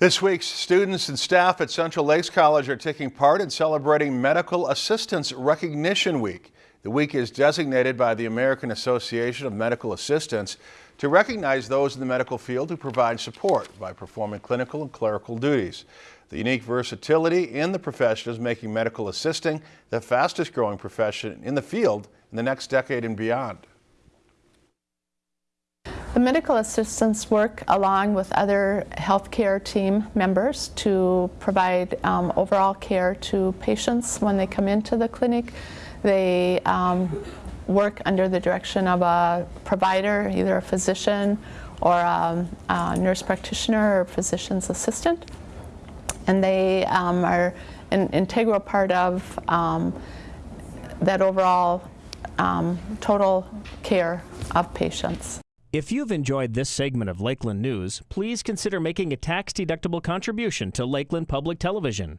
This week, students and staff at Central Lakes College are taking part in celebrating Medical Assistants Recognition Week. The week is designated by the American Association of Medical Assistants to recognize those in the medical field who provide support by performing clinical and clerical duties. The unique versatility in the profession is making medical assisting the fastest growing profession in the field in the next decade and beyond. The medical assistants work along with other healthcare team members to provide um, overall care to patients when they come into the clinic. They um, work under the direction of a provider, either a physician or a, a nurse practitioner or physician's assistant. And they um, are an integral part of um, that overall um, total care of patients. If you've enjoyed this segment of Lakeland News, please consider making a tax-deductible contribution to Lakeland Public Television.